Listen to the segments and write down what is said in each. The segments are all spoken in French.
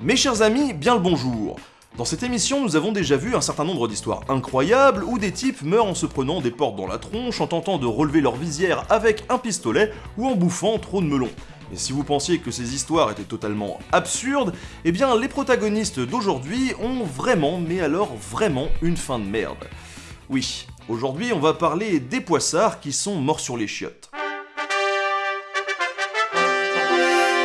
Mes chers amis, bien le bonjour dans cette émission, nous avons déjà vu un certain nombre d'histoires incroyables où des types meurent en se prenant des portes dans la tronche, en tentant de relever leur visière avec un pistolet ou en bouffant trop de melons. Et si vous pensiez que ces histoires étaient totalement absurdes, eh bien les protagonistes d'aujourd'hui ont vraiment, mais alors vraiment, une fin de merde. Oui, aujourd'hui on va parler des poissards qui sont morts sur les chiottes.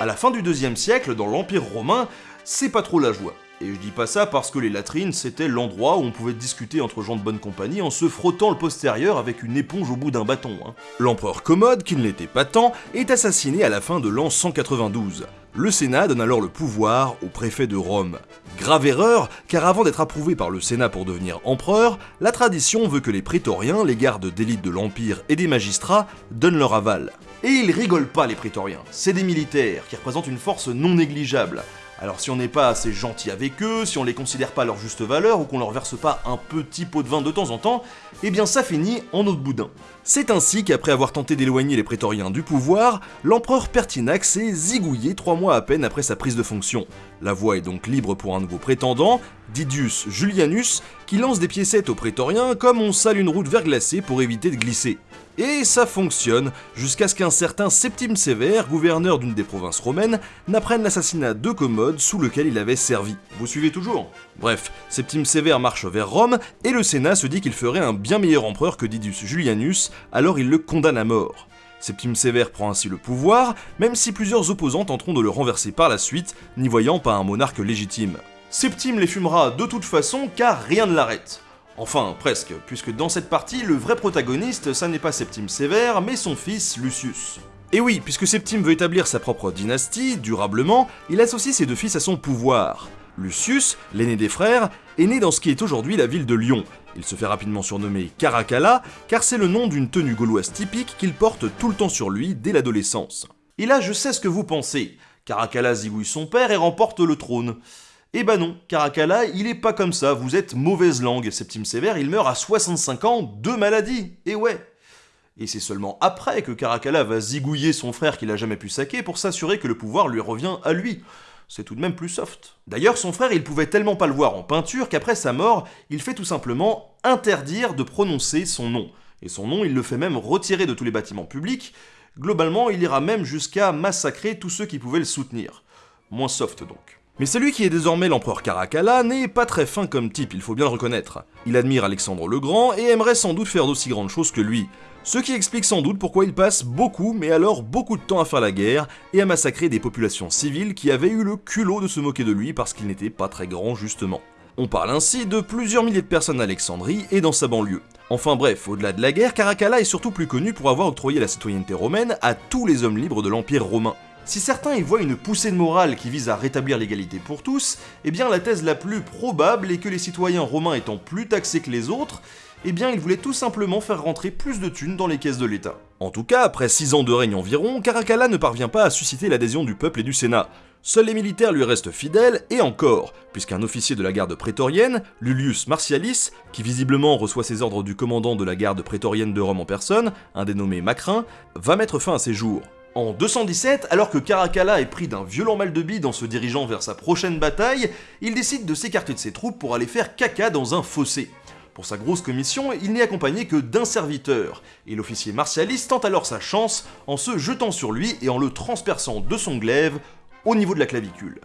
À la fin du deuxième siècle, dans l'Empire romain, c'est pas trop la joie. Et je dis pas ça parce que les latrines c'était l'endroit où on pouvait discuter entre gens de bonne compagnie en se frottant le postérieur avec une éponge au bout d'un bâton. Hein. L'empereur Commode, qui ne l'était pas tant, est assassiné à la fin de l'an 192. Le Sénat donne alors le pouvoir au préfet de Rome. Grave erreur, car avant d'être approuvé par le Sénat pour devenir empereur, la tradition veut que les prétoriens, les gardes d'élite de l'Empire et des magistrats, donnent leur aval. Et ils rigolent pas les prétoriens, c'est des militaires qui représentent une force non négligeable. Alors si on n'est pas assez gentil avec eux, si on les considère pas à leur juste valeur ou qu'on leur verse pas un petit pot de vin de temps en temps, eh bien ça finit en eau de boudin. C'est ainsi qu'après avoir tenté d'éloigner les prétoriens du pouvoir, l'empereur Pertinax s'est zigouillé trois mois à peine après sa prise de fonction. La voie est donc libre pour un nouveau prétendant, Didius Julianus, qui lance des piécettes aux prétoriens comme on sale une route verglacée pour éviter de glisser. Et ça fonctionne, jusqu'à ce qu'un certain Septime Sévère, gouverneur d'une des provinces romaines, n'apprenne l'assassinat de Commode sous lequel il avait servi. Vous suivez toujours? Bref, Septime Sévère marche vers Rome, et le Sénat se dit qu'il ferait un bien meilleur empereur que Didius Julianus, alors il le condamne à mort. Septime Sévère prend ainsi le pouvoir, même si plusieurs opposants tenteront de le renverser par la suite, n'y voyant pas un monarque légitime. Septime les fumera de toute façon car rien ne l'arrête. Enfin, presque, puisque dans cette partie, le vrai protagoniste, ça n'est pas Septime Sévère, mais son fils Lucius. Et oui, puisque Septime veut établir sa propre dynastie, durablement, il associe ses deux fils à son pouvoir. Lucius, l'aîné des frères, est né dans ce qui est aujourd'hui la ville de Lyon. Il se fait rapidement surnommer Caracalla, car c'est le nom d'une tenue gauloise typique qu'il porte tout le temps sur lui dès l'adolescence. Et là, je sais ce que vous pensez. Caracalla zigouille son père et remporte le trône. Eh ben non, Caracalla, il est pas comme ça, vous êtes mauvaise langue. Septime Sévère, il meurt à 65 ans de maladie. Et ouais. Et c'est seulement après que Caracalla va zigouiller son frère qu'il a jamais pu saquer pour s'assurer que le pouvoir lui revient à lui. C'est tout de même plus soft. D'ailleurs, son frère, il pouvait tellement pas le voir en peinture qu'après sa mort, il fait tout simplement interdire de prononcer son nom. Et son nom, il le fait même retirer de tous les bâtiments publics. Globalement, il ira même jusqu'à massacrer tous ceux qui pouvaient le soutenir. Moins soft donc. Mais celui qui est désormais l'empereur Caracalla n'est pas très fin comme type, il faut bien le reconnaître. Il admire Alexandre le Grand et aimerait sans doute faire d'aussi grandes choses que lui. Ce qui explique sans doute pourquoi il passe beaucoup, mais alors beaucoup de temps à faire la guerre et à massacrer des populations civiles qui avaient eu le culot de se moquer de lui parce qu'il n'était pas très grand justement. On parle ainsi de plusieurs milliers de personnes à Alexandrie et dans sa banlieue. Enfin bref, au-delà de la guerre, Caracalla est surtout plus connu pour avoir octroyé la citoyenneté romaine à tous les hommes libres de l'Empire romain. Si certains y voient une poussée de morale qui vise à rétablir l'égalité pour tous, eh bien la thèse la plus probable est que les citoyens romains étant plus taxés que les autres, eh bien ils voulaient tout simplement faire rentrer plus de thunes dans les caisses de l'État. En tout cas, après 6 ans de règne environ, Caracalla ne parvient pas à susciter l'adhésion du peuple et du Sénat. Seuls les militaires lui restent fidèles, et encore, puisqu'un officier de la garde prétorienne, Lulius Martialis, qui visiblement reçoit ses ordres du commandant de la garde prétorienne de Rome en personne, un dénommé Macrin, va mettre fin à ses jours. En 217, alors que Caracalla est pris d'un violent mal de bide en se dirigeant vers sa prochaine bataille, il décide de s'écarter de ses troupes pour aller faire caca dans un fossé. Pour sa grosse commission, il n'est accompagné que d'un serviteur, et l'officier Martialis tente alors sa chance en se jetant sur lui et en le transperçant de son glaive au niveau de la clavicule.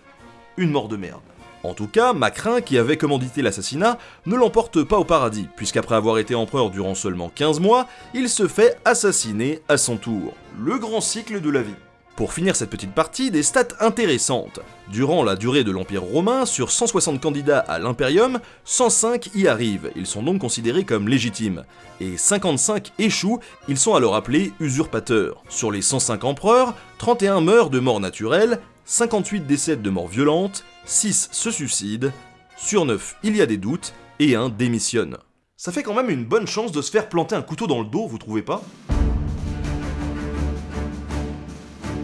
Une mort de merde. En tout cas, Macrin, qui avait commandité l'assassinat, ne l'emporte pas au paradis, puisqu'après avoir été empereur durant seulement 15 mois, il se fait assassiner à son tour. Le grand cycle de la vie. Pour finir cette petite partie, des stats intéressantes. Durant la durée de l'Empire romain, sur 160 candidats à l'Imperium, 105 y arrivent, ils sont donc considérés comme légitimes. Et 55 échouent, ils sont alors appelés usurpateurs. Sur les 105 empereurs, 31 meurent de mort naturelle, 58 décèdent de mort violente, 6 se suicident, sur 9 il y a des doutes, et 1 démissionne. Ça fait quand même une bonne chance de se faire planter un couteau dans le dos, vous trouvez pas?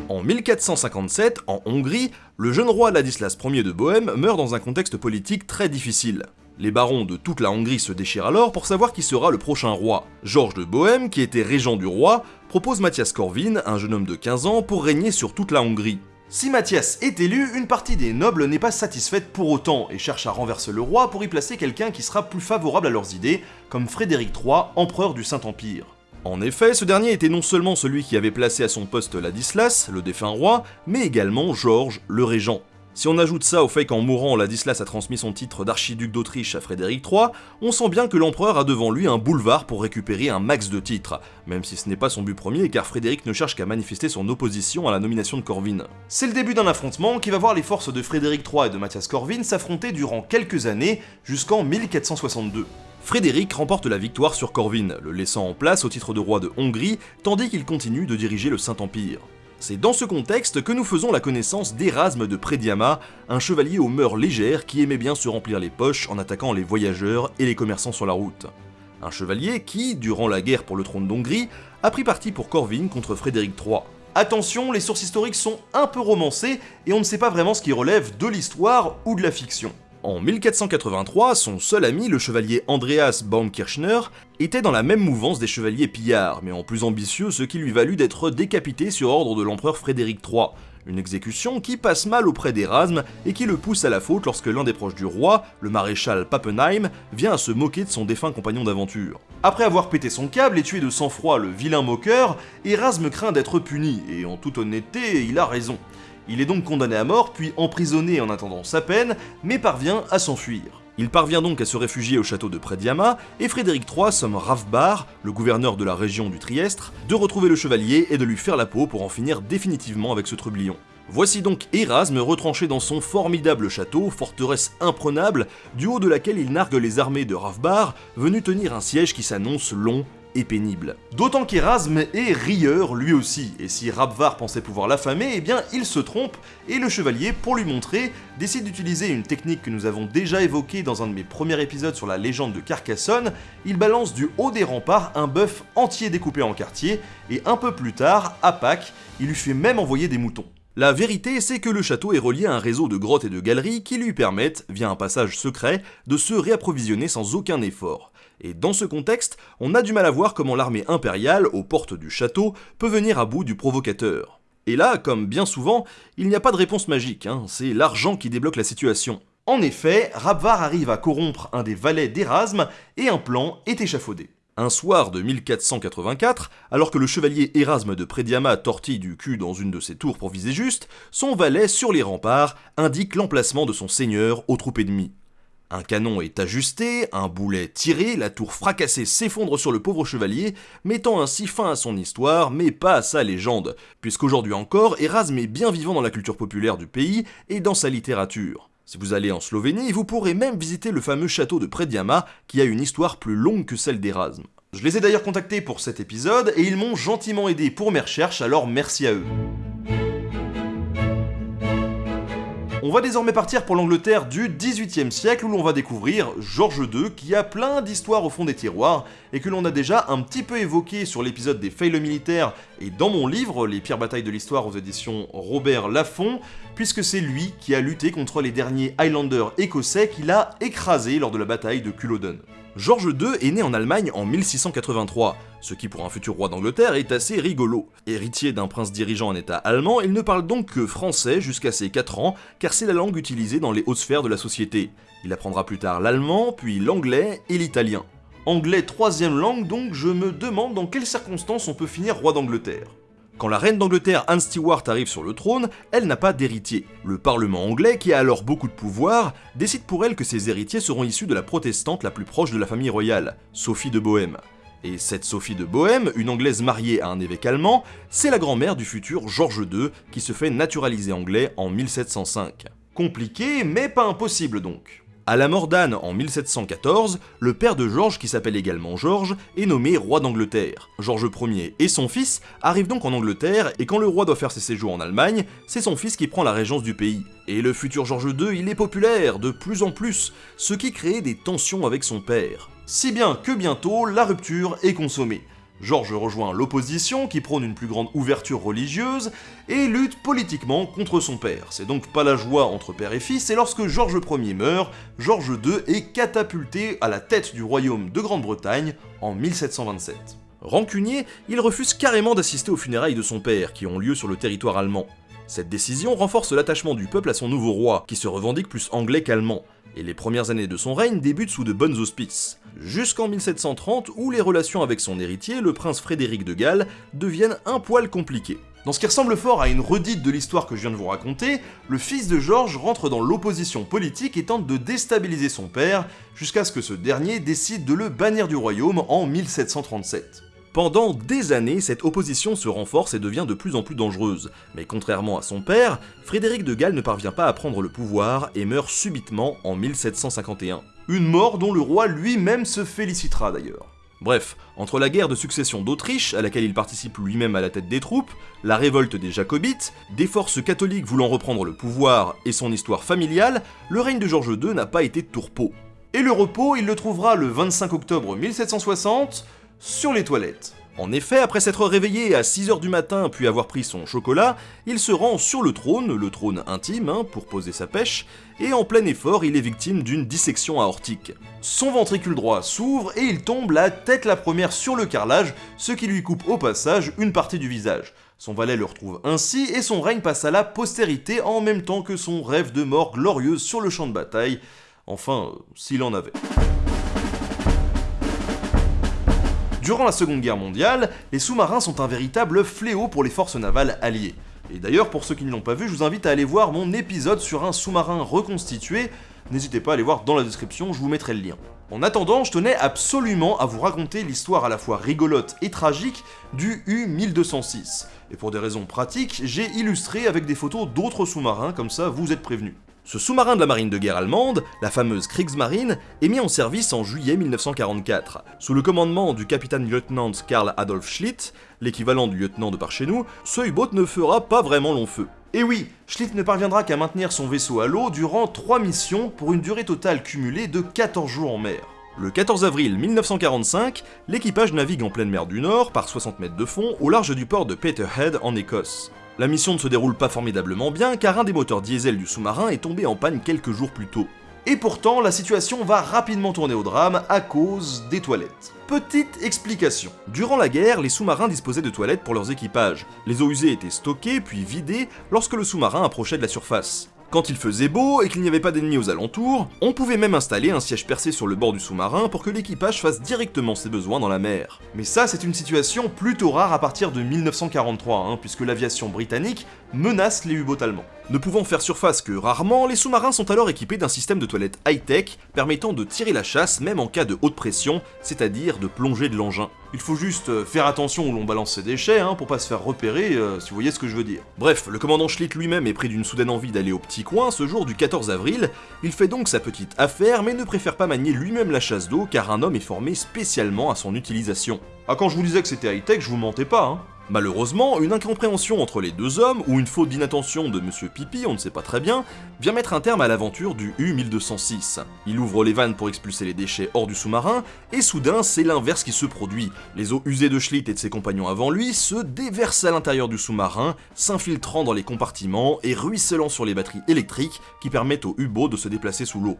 En 1457, en Hongrie, le jeune roi Ladislas Ier de Bohême meurt dans un contexte politique très difficile. Les barons de toute la Hongrie se déchirent alors pour savoir qui sera le prochain roi. Georges de Bohême, qui était régent du roi, propose Mathias Corvin, un jeune homme de 15 ans, pour régner sur toute la Hongrie. Si Mathias est élu, une partie des nobles n'est pas satisfaite pour autant et cherche à renverser le roi pour y placer quelqu'un qui sera plus favorable à leurs idées, comme Frédéric III, empereur du Saint-Empire. En effet, ce dernier était non seulement celui qui avait placé à son poste Ladislas, le défunt roi, mais également Georges, le régent. Si on ajoute ça au fait qu'en mourant, Ladislas a transmis son titre d'archiduc d'Autriche à Frédéric III, on sent bien que l'empereur a devant lui un boulevard pour récupérer un max de titres, même si ce n'est pas son but premier car Frédéric ne cherche qu'à manifester son opposition à la nomination de Corvin. C'est le début d'un affrontement qui va voir les forces de Frédéric III et de Mathias Corvin s'affronter durant quelques années jusqu'en 1462. Frédéric remporte la victoire sur Corvin, le laissant en place au titre de roi de Hongrie, tandis qu'il continue de diriger le Saint-Empire. C'est dans ce contexte que nous faisons la connaissance d'Erasme de Prédiama, un chevalier aux mœurs légères qui aimait bien se remplir les poches en attaquant les voyageurs et les commerçants sur la route. Un chevalier qui, durant la guerre pour le trône d'Hongrie, a pris parti pour Corvin contre Frédéric III. Attention, les sources historiques sont un peu romancées et on ne sait pas vraiment ce qui relève de l'histoire ou de la fiction. En 1483, son seul ami, le chevalier Andreas Baumkirchner, était dans la même mouvance des chevaliers pillards, mais en plus ambitieux, ce qui lui valut d'être décapité sur ordre de l'empereur Frédéric III, une exécution qui passe mal auprès d'Erasme et qui le pousse à la faute lorsque l'un des proches du roi, le maréchal Pappenheim, vient à se moquer de son défunt compagnon d'aventure. Après avoir pété son câble et tué de sang-froid le vilain moqueur, Erasme craint d'être puni, et en toute honnêteté, il a raison. Il est donc condamné à mort, puis emprisonné en attendant sa peine, mais parvient à s'enfuir. Il parvient donc à se réfugier au château de Prédiama, et Frédéric III somme Ravbar, le gouverneur de la région du Triestre, de retrouver le chevalier et de lui faire la peau pour en finir définitivement avec ce trublion. Voici donc Erasme retranché dans son formidable château, forteresse imprenable, du haut de laquelle il nargue les armées de Ravbar, venu tenir un siège qui s'annonce long pénible. D'autant qu'Erasme est rieur lui aussi, et si Rabvar pensait pouvoir l'affamer, eh bien il se trompe, et le chevalier, pour lui montrer, décide d'utiliser une technique que nous avons déjà évoquée dans un de mes premiers épisodes sur la légende de Carcassonne, il balance du haut des remparts un bœuf entier découpé en quartiers, et un peu plus tard, à Pâques, il lui fait même envoyer des moutons. La vérité, c'est que le château est relié à un réseau de grottes et de galeries qui lui permettent, via un passage secret, de se réapprovisionner sans aucun effort. Et dans ce contexte, on a du mal à voir comment l'armée impériale, aux portes du château, peut venir à bout du provocateur. Et là, comme bien souvent, il n'y a pas de réponse magique, hein, c'est l'argent qui débloque la situation. En effet, Rabvar arrive à corrompre un des valets d'Erasme et un plan est échafaudé. Un soir de 1484, alors que le chevalier Erasme de Prédiama tortille du cul dans une de ses tours pour viser juste, son valet sur les remparts indique l'emplacement de son seigneur aux troupes ennemies. Un canon est ajusté, un boulet tiré, la tour fracassée s'effondre sur le pauvre chevalier, mettant ainsi fin à son histoire, mais pas à sa légende, puisqu'aujourd'hui encore, Erasme est bien vivant dans la culture populaire du pays et dans sa littérature. Si vous allez en Slovénie, vous pourrez même visiter le fameux château de Prediama, qui a une histoire plus longue que celle d'Erasme. Je les ai d'ailleurs contactés pour cet épisode, et ils m'ont gentiment aidé pour mes recherches, alors merci à eux. On va désormais partir pour l'Angleterre du XVIIIe siècle où l'on va découvrir George II qui a plein d'histoires au fond des tiroirs et que l'on a déjà un petit peu évoqué sur l'épisode des fails militaires et dans mon livre Les pires batailles de l'histoire aux éditions Robert Laffont puisque c'est lui qui a lutté contre les derniers Highlanders écossais qu'il a écrasés lors de la bataille de Culloden. George II est né en Allemagne en 1683, ce qui pour un futur roi d'Angleterre est assez rigolo. Héritier d'un prince dirigeant en état allemand, il ne parle donc que français jusqu'à ses 4 ans, car c'est la langue utilisée dans les hautes sphères de la société. Il apprendra plus tard l'allemand, puis l'anglais et l'italien. Anglais troisième langue donc, je me demande dans quelles circonstances on peut finir roi d'Angleterre. Quand la reine d'Angleterre Anne Stewart arrive sur le trône, elle n'a pas d'héritier. Le parlement anglais, qui a alors beaucoup de pouvoir, décide pour elle que ses héritiers seront issus de la protestante la plus proche de la famille royale, Sophie de Bohême. Et cette Sophie de Bohême, une anglaise mariée à un évêque allemand, c'est la grand-mère du futur George II qui se fait naturaliser anglais en 1705. Compliqué, mais pas impossible donc. À la mort d'Anne en 1714, le père de Georges, qui s'appelle également Georges, est nommé roi d'Angleterre. Georges Ier et son fils arrivent donc en Angleterre, et quand le roi doit faire ses séjours en Allemagne, c'est son fils qui prend la régence du pays. Et le futur Georges II, il est populaire, de plus en plus, ce qui crée des tensions avec son père. Si bien que bientôt, la rupture est consommée. Georges rejoint l'opposition qui prône une plus grande ouverture religieuse et lutte politiquement contre son père. C'est donc pas la joie entre père et fils, et lorsque Georges Ier meurt, Georges II est catapulté à la tête du royaume de Grande-Bretagne en 1727. Rancunier, il refuse carrément d'assister aux funérailles de son père, qui ont lieu sur le territoire allemand. Cette décision renforce l'attachement du peuple à son nouveau roi, qui se revendique plus anglais qu'allemand, et les premières années de son règne débutent sous de bonnes auspices, jusqu'en 1730 où les relations avec son héritier, le prince Frédéric de Galles, deviennent un poil compliquées. Dans ce qui ressemble fort à une redite de l'histoire que je viens de vous raconter, le fils de Georges rentre dans l'opposition politique et tente de déstabiliser son père, jusqu'à ce que ce dernier décide de le bannir du royaume en 1737. Pendant des années, cette opposition se renforce et devient de plus en plus dangereuse, mais contrairement à son père, Frédéric de Galles ne parvient pas à prendre le pouvoir et meurt subitement en 1751. Une mort dont le roi lui-même se félicitera d'ailleurs. Bref, entre la guerre de succession d'Autriche, à laquelle il participe lui-même à la tête des troupes, la révolte des Jacobites, des forces catholiques voulant reprendre le pouvoir et son histoire familiale, le règne de George II n'a pas été tourpeau. Et le repos, il le trouvera le 25 octobre 1760, sur les toilettes. En effet, après s'être réveillé à 6h du matin puis avoir pris son chocolat, il se rend sur le trône, le trône intime, hein, pour poser sa pêche, et en plein effort, il est victime d'une dissection aortique. Son ventricule droit s'ouvre et il tombe la tête la première sur le carrelage, ce qui lui coupe au passage une partie du visage. Son valet le retrouve ainsi et son règne passe à la postérité en même temps que son rêve de mort glorieuse sur le champ de bataille. Enfin, s'il en avait. Durant la Seconde Guerre mondiale, les sous-marins sont un véritable fléau pour les forces navales alliées. Et d'ailleurs, pour ceux qui ne l'ont pas vu, je vous invite à aller voir mon épisode sur un sous-marin reconstitué. N'hésitez pas à aller voir dans la description, je vous mettrai le lien. En attendant, je tenais absolument à vous raconter l'histoire à la fois rigolote et tragique du U-1206. Et pour des raisons pratiques, j'ai illustré avec des photos d'autres sous-marins, comme ça vous êtes prévenus. Ce sous-marin de la marine de guerre allemande, la fameuse Kriegsmarine, est mis en service en juillet 1944. Sous le commandement du capitaine-lieutenant Karl Adolf Schlitt, l'équivalent du lieutenant de par chez nous, ce U-boat ne fera pas vraiment long feu. Et oui, Schlitt ne parviendra qu'à maintenir son vaisseau à l'eau durant 3 missions pour une durée totale cumulée de 14 jours en mer. Le 14 avril 1945, l'équipage navigue en pleine mer du Nord, par 60 mètres de fond, au large du port de Peterhead en Écosse. La mission ne se déroule pas formidablement bien car un des moteurs diesel du sous-marin est tombé en panne quelques jours plus tôt. Et pourtant, la situation va rapidement tourner au drame à cause des toilettes. Petite explication. Durant la guerre, les sous-marins disposaient de toilettes pour leurs équipages. Les eaux usées étaient stockées puis vidées lorsque le sous-marin approchait de la surface. Quand il faisait beau et qu'il n'y avait pas d'ennemis aux alentours, on pouvait même installer un siège percé sur le bord du sous-marin pour que l'équipage fasse directement ses besoins dans la mer. Mais ça, c'est une situation plutôt rare à partir de 1943, hein, puisque l'aviation britannique menace les U-boats allemands. Ne pouvant faire surface que rarement, les sous-marins sont alors équipés d'un système de toilette high-tech permettant de tirer la chasse même en cas de haute pression, c'est-à-dire de plonger de l'engin. Il faut juste euh, faire attention où l'on balance ses déchets, hein, pour pas se faire repérer, euh, si vous voyez ce que je veux dire. Bref, le commandant Schlitt lui-même est pris d'une soudaine envie d'aller au petit coin ce jour du 14 avril, il fait donc sa petite affaire mais ne préfère pas manier lui-même la chasse d'eau car un homme est formé spécialement à son utilisation. Ah quand je vous disais que c'était high-tech, je vous mentais pas, hein. Malheureusement, une incompréhension entre les deux hommes, ou une faute d'inattention de Monsieur Pipi, on ne sait pas très bien, vient mettre un terme à l'aventure du U-1206. Il ouvre les vannes pour expulser les déchets hors du sous-marin, et soudain, c'est l'inverse qui se produit. Les eaux usées de Schlitt et de ses compagnons avant lui se déversent à l'intérieur du sous-marin, s'infiltrant dans les compartiments et ruisselant sur les batteries électriques qui permettent au U-boat de se déplacer sous l'eau.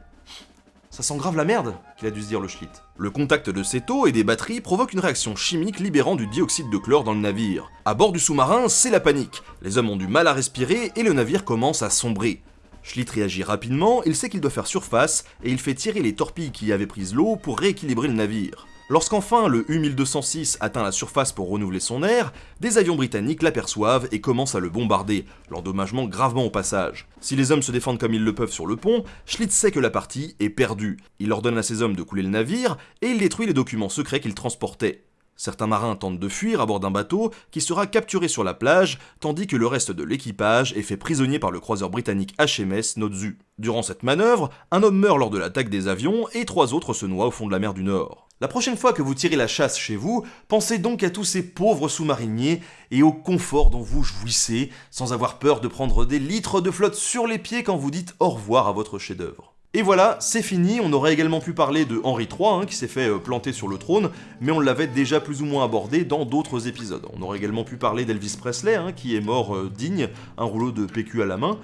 Ça sent grave la merde, qu'il a dû se dire le Schlitt. Le contact de cette eau et des batteries provoque une réaction chimique libérant du dioxyde de chlore dans le navire. À bord du sous-marin, c'est la panique. Les hommes ont du mal à respirer et le navire commence à sombrer. Schlitt réagit rapidement, il sait qu'il doit faire surface et il fait tirer les torpilles qui avaient prise l'eau pour rééquilibrer le navire. Lorsqu'enfin le U-1206 atteint la surface pour renouveler son air, des avions britanniques l'aperçoivent et commencent à le bombarder, l'endommagement gravement au passage. Si les hommes se défendent comme ils le peuvent sur le pont, Schlitz sait que la partie est perdue. Il ordonne à ses hommes de couler le navire et il détruit les documents secrets qu'il transportait. Certains marins tentent de fuir à bord d'un bateau qui sera capturé sur la plage, tandis que le reste de l'équipage est fait prisonnier par le croiseur britannique HMS Notzu. Durant cette manœuvre, un homme meurt lors de l'attaque des avions et trois autres se noient au fond de la mer du Nord. La prochaine fois que vous tirez la chasse chez vous, pensez donc à tous ces pauvres sous-mariniers et au confort dont vous jouissez, sans avoir peur de prendre des litres de flotte sur les pieds quand vous dites au revoir à votre chef-d'œuvre. Et voilà, c'est fini, on aurait également pu parler de Henri III, hein, qui s'est fait euh, planter sur le trône, mais on l'avait déjà plus ou moins abordé dans d'autres épisodes. On aurait également pu parler d'Elvis Presley, hein, qui est mort euh, digne, un rouleau de PQ à la main.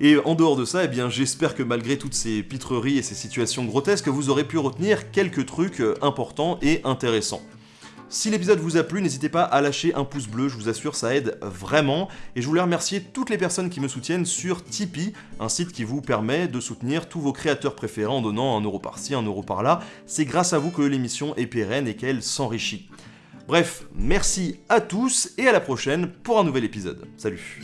Et en dehors de ça, eh j'espère que malgré toutes ces pitreries et ces situations grotesques, vous aurez pu retenir quelques trucs euh, importants et intéressants. Si l'épisode vous a plu, n'hésitez pas à lâcher un pouce bleu, je vous assure, ça aide vraiment. Et je voulais remercier toutes les personnes qui me soutiennent sur Tipeee, un site qui vous permet de soutenir tous vos créateurs préférés en donnant un euro par-ci, un euro par-là. C'est grâce à vous que l'émission est pérenne et qu'elle s'enrichit. Bref, merci à tous et à la prochaine pour un nouvel épisode. Salut